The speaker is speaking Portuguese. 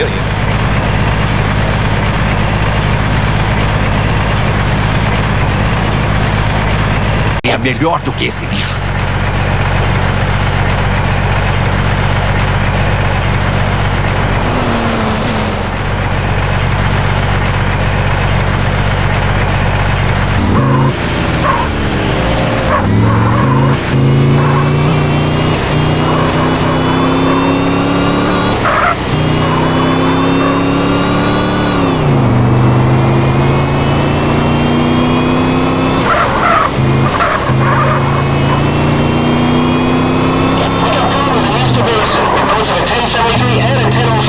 Beleza. É melhor do que esse bicho. cemetery